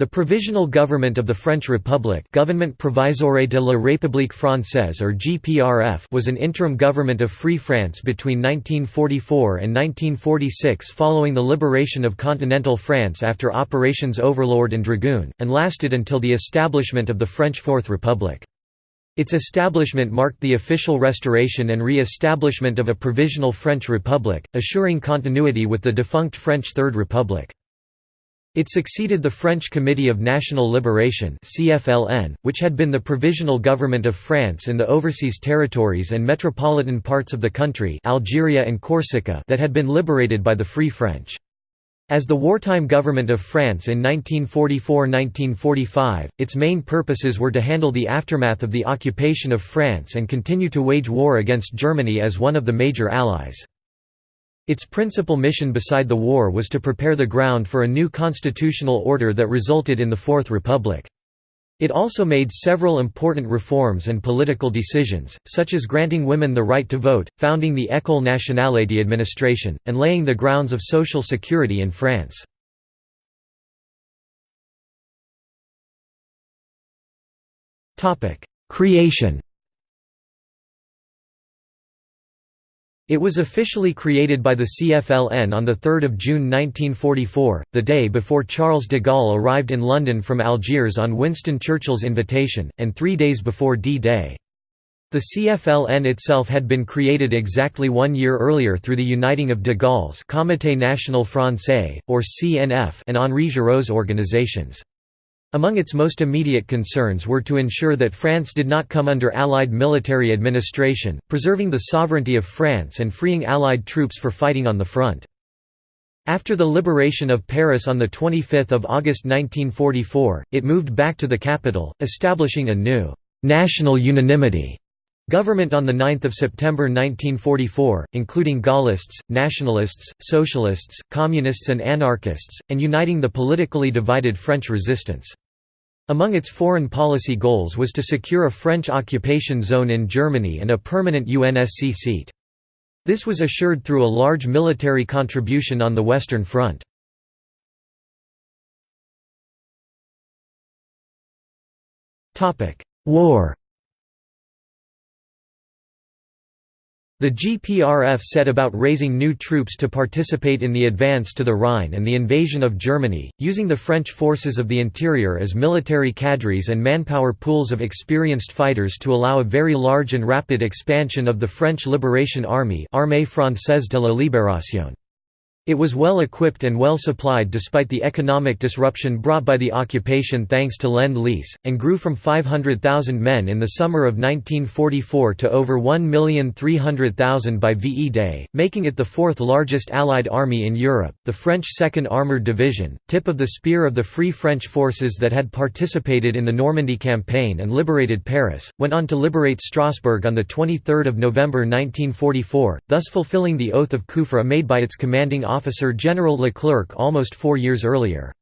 The Provisional Government of the French Republic Gouvernement Provisoire de la République Française or GPRF was an interim government of Free France between 1944 and 1946 following the liberation of continental France after Operations Overlord and Dragoon, and lasted until the establishment of the French Fourth Republic. Its establishment marked the official restoration and re-establishment of a provisional French Republic, assuring continuity with the defunct French Third Republic. It succeeded the French Committee of National Liberation which had been the provisional government of France in the overseas territories and metropolitan parts of the country Algeria and Corsica that had been liberated by the Free French. As the wartime government of France in 1944–1945, its main purposes were to handle the aftermath of the occupation of France and continue to wage war against Germany as one of the major allies. Its principal mission beside the war was to prepare the ground for a new constitutional order that resulted in the Fourth Republic. It also made several important reforms and political decisions, such as granting women the right to vote, founding the École nationale d'administration, and laying the grounds of social security in France. Creation It was officially created by the CFLN on 3 June 1944, the day before Charles de Gaulle arrived in London from Algiers on Winston Churchill's invitation, and three days before D-Day. The CFLN itself had been created exactly one year earlier through the uniting of de Gaulle's Comité National Français, or CNF and Henri Giraud's organizations. Among its most immediate concerns were to ensure that France did not come under Allied military administration, preserving the sovereignty of France and freeing Allied troops for fighting on the front. After the liberation of Paris on 25 August 1944, it moved back to the capital, establishing a new «national unanimity» government on 9 September 1944, including Gaullists, nationalists, socialists, communists and anarchists, and uniting the politically divided French resistance. Among its foreign policy goals was to secure a French occupation zone in Germany and a permanent UNSC seat. This was assured through a large military contribution on the Western Front. War The GPRF set about raising new troops to participate in the advance to the Rhine and the invasion of Germany, using the French forces of the interior as military cadres and manpower pools of experienced fighters to allow a very large and rapid expansion of the French Liberation Army Armée Française de la Libération. It was well equipped and well supplied despite the economic disruption brought by the occupation thanks to Lend-Lease, and grew from 500,000 men in the summer of 1944 to over 1,300,000 by VE Day, making it the fourth largest Allied army in Europe. The French 2nd Armoured Division, tip of the spear of the Free French forces that had participated in the Normandy campaign and liberated Paris, went on to liberate Strasbourg on 23 November 1944, thus fulfilling the oath of Kufra made by its commanding officer General Leclerc almost four years earlier.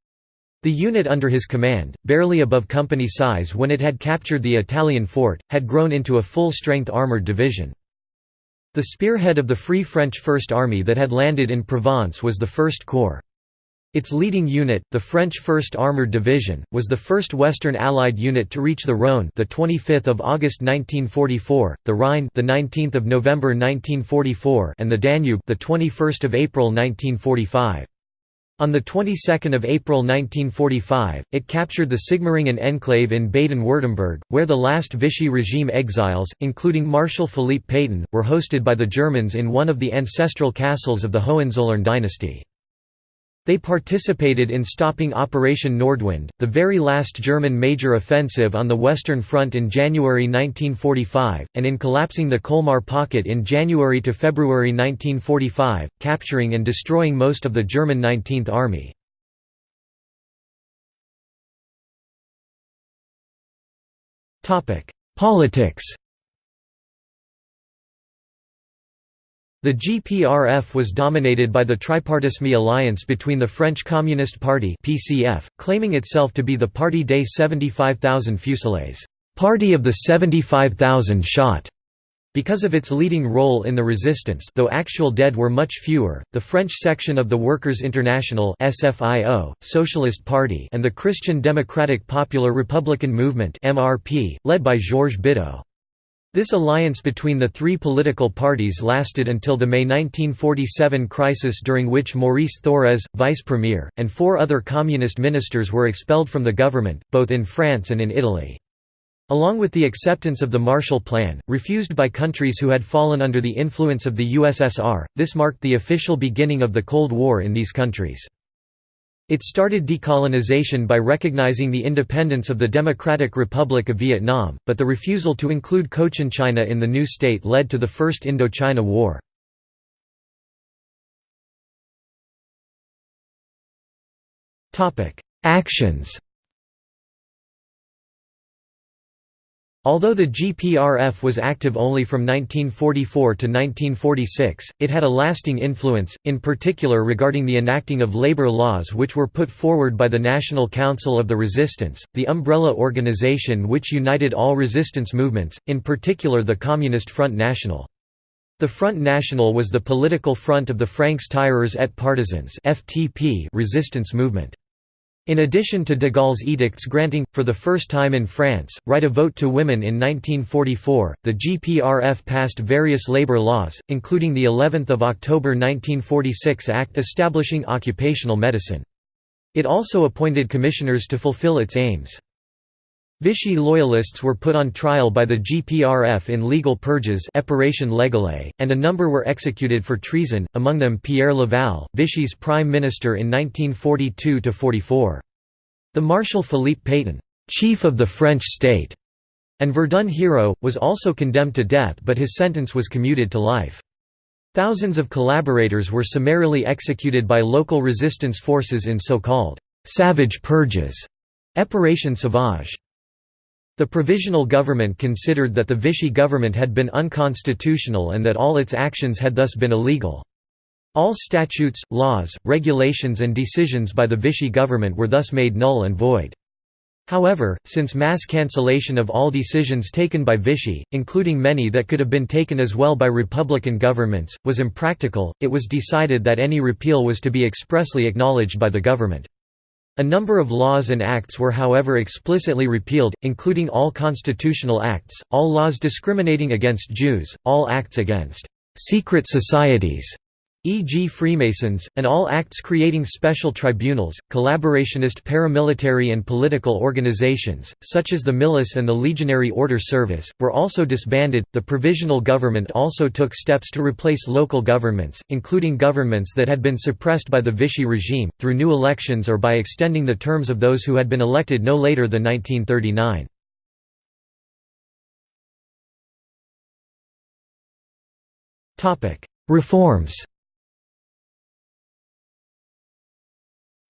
The unit under his command, barely above company size when it had captured the Italian fort, had grown into a full-strength armoured division. The spearhead of the Free French First Army that had landed in Provence was the First Corps. Its leading unit, the French 1st Armored Division, was the first Western Allied unit to reach the Rhône, the 25th of August 1944, the Rhine, the 19th of November 1944, and the Danube, the 21st of April 1945. On the 22nd of April 1945, it captured the Sigmaringen enclave in Baden-Württemberg, where the last Vichy regime exiles, including Marshal Philippe Pétain, were hosted by the Germans in one of the ancestral castles of the Hohenzollern dynasty. They participated in stopping Operation Nordwind, the very last German major offensive on the Western Front in January 1945, and in collapsing the Colmar Pocket in January to February 1945, capturing and destroying most of the German 19th Army. Politics The GPRF was dominated by the Tripartisme alliance between the French Communist Party (PCF), claiming itself to be the Parti des 75,000 Fusillés, "Party of the 75,000 shot", Because of its leading role in the resistance though actual dead were much fewer, the French section of the Workers' International SFIO, Socialist Party and the Christian Democratic Popular Republican Movement MRP, led by Georges Bidault. This alliance between the three political parties lasted until the May 1947 crisis during which Maurice Thorez, vice premier, and four other communist ministers were expelled from the government, both in France and in Italy. Along with the acceptance of the Marshall Plan, refused by countries who had fallen under the influence of the USSR, this marked the official beginning of the Cold War in these countries. It started decolonization by recognizing the independence of the Democratic Republic of Vietnam, but the refusal to include Cochinchina in the new state led to the First Indochina War. Actions Although the GPRF was active only from 1944 to 1946, it had a lasting influence, in particular regarding the enacting of labor laws which were put forward by the National Council of the Resistance, the umbrella organization which united all resistance movements, in particular the Communist Front National. The Front National was the political front of the Francs Tireurs et Partisans resistance movement. In addition to de Gaulle's edicts granting, for the first time in France, right of vote to women in 1944, the GPRF passed various labor laws, including the 11th of October 1946 Act establishing occupational medicine. It also appointed commissioners to fulfill its aims. Vichy loyalists were put on trial by the GPRF in legal purges and a number were executed for treason, among them Pierre Laval, Vichy's prime minister in 1942–44. The Marshal Philippe Pétain, «chief of the French state», and Verdun hero, was also condemned to death but his sentence was commuted to life. Thousands of collaborators were summarily executed by local resistance forces in so-called «savage purges» Épuration sauvage. The provisional government considered that the Vichy government had been unconstitutional and that all its actions had thus been illegal. All statutes, laws, regulations and decisions by the Vichy government were thus made null and void. However, since mass cancellation of all decisions taken by Vichy, including many that could have been taken as well by republican governments, was impractical, it was decided that any repeal was to be expressly acknowledged by the government. A number of laws and acts were however explicitly repealed, including all constitutional acts, all laws discriminating against Jews, all acts against «secret societies» e.g. Freemasons, and all acts creating special tribunals, collaborationist paramilitary and political organizations, such as the Milice and the Legionary Order Service, were also disbanded. The provisional government also took steps to replace local governments, including governments that had been suppressed by the Vichy regime, through new elections or by extending the terms of those who had been elected no later than 1939. Reforms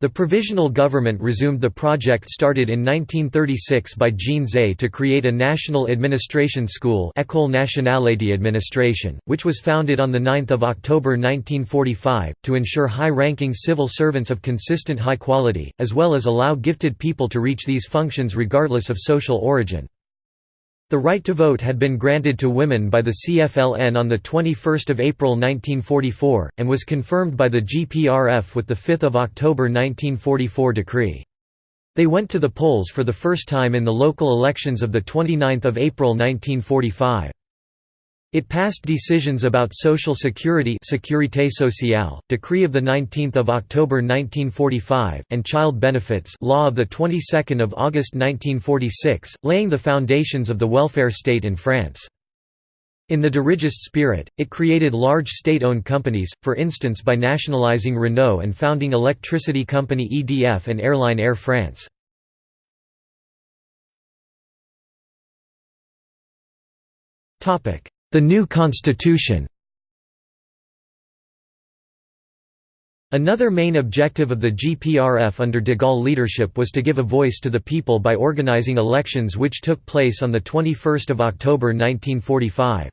The provisional government resumed the project started in 1936 by Jean Zay to create a national administration school École nationale d'administration, which was founded on 9 October 1945, to ensure high-ranking civil servants of consistent high quality, as well as allow gifted people to reach these functions regardless of social origin. The right to vote had been granted to women by the CFLN on 21 April 1944, and was confirmed by the GPRF with the 5 October 1944 decree. They went to the polls for the first time in the local elections of 29 April 1945. It passed decisions about Social Security Sécurité sociale, Decree of 19 October 1945, and Child Benefits Law of 22 August 1946, laying the foundations of the welfare state in France. In the dirigist spirit, it created large state-owned companies, for instance by nationalizing Renault and founding electricity company EDF and airline Air France. The new constitution Another main objective of the GPRF under de Gaulle leadership was to give a voice to the people by organizing elections which took place on 21 October 1945.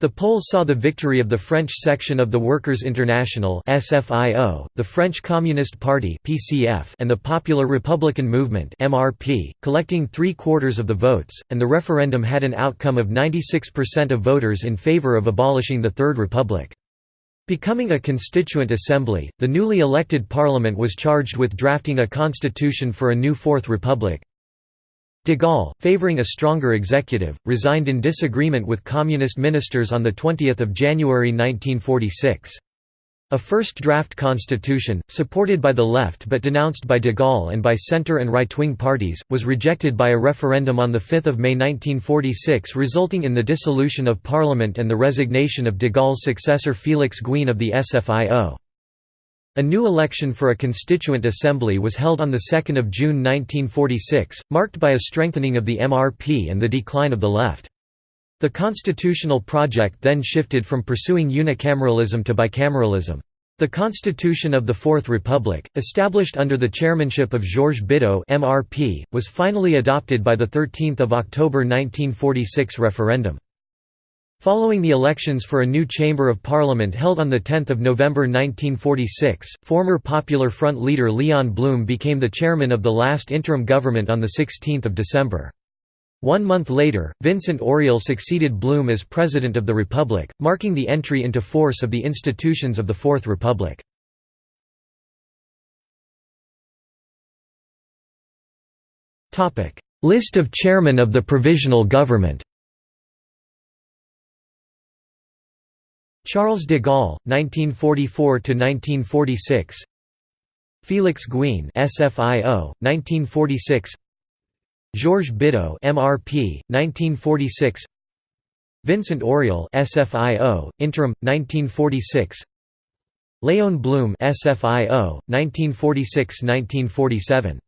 The polls saw the victory of the French section of the Workers' International (SFIO), the French Communist Party (PCF), and the Popular Republican Movement (MRP), collecting three-quarters of the votes, and the referendum had an outcome of 96% of voters in favor of abolishing the Third Republic. Becoming a constituent assembly, the newly elected parliament was charged with drafting a constitution for a new Fourth Republic, De Gaulle, favouring a stronger executive, resigned in disagreement with communist ministers on 20 January 1946. A first draft constitution, supported by the left but denounced by de Gaulle and by centre and right-wing parties, was rejected by a referendum on 5 May 1946 resulting in the dissolution of parliament and the resignation of de Gaulle's successor Félix Gouin of the SFIO. A new election for a constituent assembly was held on 2 June 1946, marked by a strengthening of the MRP and the decline of the left. The constitutional project then shifted from pursuing unicameralism to bicameralism. The Constitution of the Fourth Republic, established under the chairmanship of Georges Bidault MRP, was finally adopted by the 13 October 1946 referendum. Following the elections for a new Chamber of Parliament held on 10 November 1946, former Popular Front leader Leon Blum became the chairman of the last interim government on 16 December. One month later, Vincent Auriol succeeded Blum as President of the Republic, marking the entry into force of the institutions of the Fourth Republic. List of chairmen of the Provisional Government Charles de Gaulle, 1944–1946 Félix Gouin SFIO, 1946 Georges Bidault MRP, 1946 Vincent Auriol SFIO, interim, 1946 Léon Blum SFIO, 1946–1947